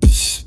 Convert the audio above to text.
Psst.